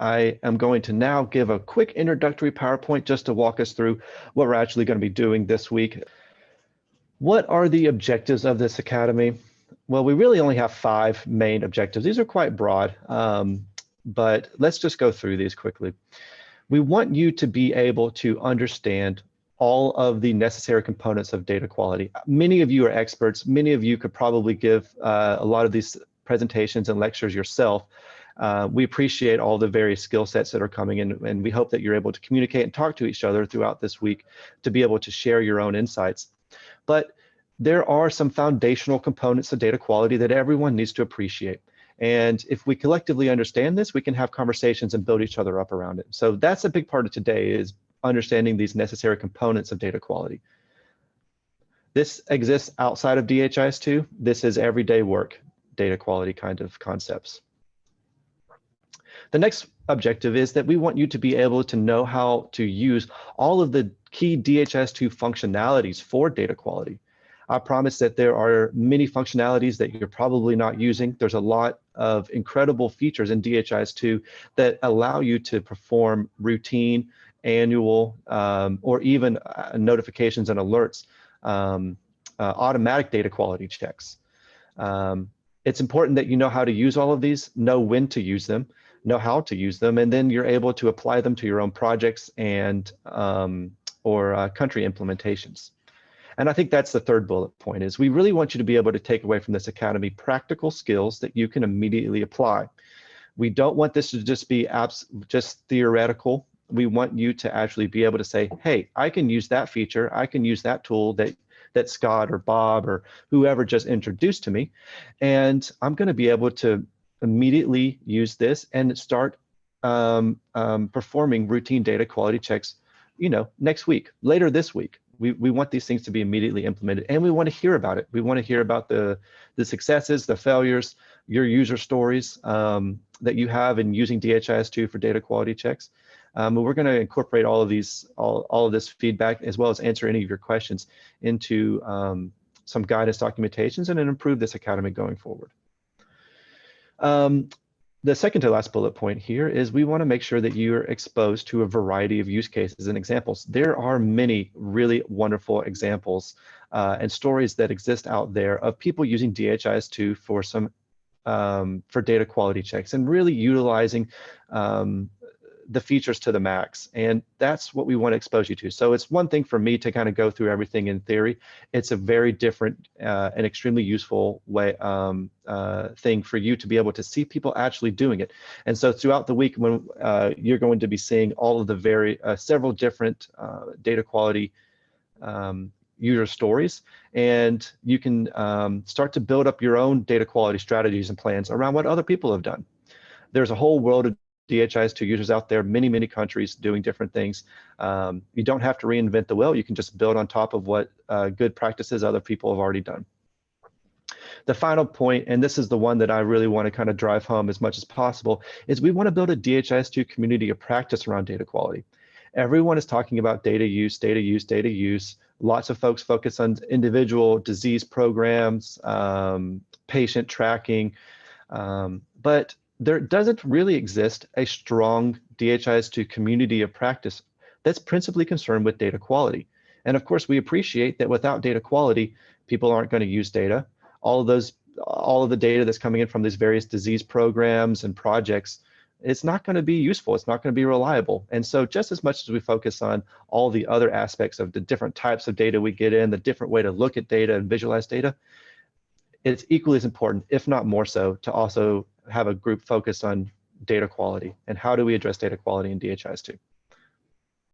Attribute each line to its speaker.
Speaker 1: I am going to now give a quick introductory PowerPoint just to walk us through what we're actually going to be doing this week. What are the objectives of this Academy? Well, we really only have five main objectives. These are quite broad, um, but let's just go through these quickly. We want you to be able to understand all of the necessary components of data quality. Many of you are experts. Many of you could probably give uh, a lot of these presentations and lectures yourself. Uh, we appreciate all the various skill sets that are coming in, and we hope that you're able to communicate and talk to each other throughout this week to be able to share your own insights. But there are some foundational components of data quality that everyone needs to appreciate. And if we collectively understand this, we can have conversations and build each other up around it. So that's a big part of today is understanding these necessary components of data quality. This exists outside of DHIS2. This is everyday work, data quality kind of concepts. The next objective is that we want you to be able to know how to use all of the key DHIS2 functionalities for data quality. I promise that there are many functionalities that you're probably not using. There's a lot of incredible features in DHIS2 that allow you to perform routine, annual, um, or even uh, notifications and alerts, um, uh, automatic data quality checks. Um, it's important that you know how to use all of these, know when to use them, know how to use them, and then you're able to apply them to your own projects and um, or uh, country implementations. And I think that's the third bullet point is we really want you to be able to take away from this academy practical skills that you can immediately apply. We don't want this to just be abs just theoretical. We want you to actually be able to say, hey, I can use that feature. I can use that tool that that Scott or Bob or whoever just introduced to me. And I'm going to be able to immediately use this and start um, um, performing routine data quality checks, you know, next week, later this week. We, we want these things to be immediately implemented and we want to hear about it. We want to hear about the, the successes, the failures, your user stories um, that you have in using DHIS2 for data quality checks. Um, we're going to incorporate all of these, all, all of this feedback, as well as answer any of your questions into um, some guidance documentations and then improve this academy going forward. Um, the second to last bullet point here is we want to make sure that you're exposed to a variety of use cases and examples. There are many really wonderful examples uh, and stories that exist out there of people using DHIS2 for some um, for data quality checks and really utilizing um, the features to the max. And that's what we want to expose you to. So it's one thing for me to kind of go through everything in theory. It's a very different uh, and extremely useful way um, uh, thing for you to be able to see people actually doing it. And so throughout the week when uh, you're going to be seeing all of the very uh, several different uh, data quality um, user stories and you can um, start to build up your own data quality strategies and plans around what other people have done. There's a whole world of DHIS2 users out there, many, many countries doing different things. Um, you don't have to reinvent the wheel. You can just build on top of what uh, good practices other people have already done. The final point, and this is the one that I really want to kind of drive home as much as possible, is we want to build a DHIS2 community of practice around data quality. Everyone is talking about data use, data use, data use. Lots of folks focus on individual disease programs, um, patient tracking, um, but there doesn't really exist a strong DHIS2 community of practice that's principally concerned with data quality. And of course, we appreciate that without data quality, people aren't going to use data. All of those, all of the data that's coming in from these various disease programs and projects, it's not going to be useful. It's not going to be reliable. And so just as much as we focus on all the other aspects of the different types of data we get in, the different way to look at data and visualize data, it's equally as important, if not more so, to also have a group focused on data quality and how do we address data quality in DHIS2.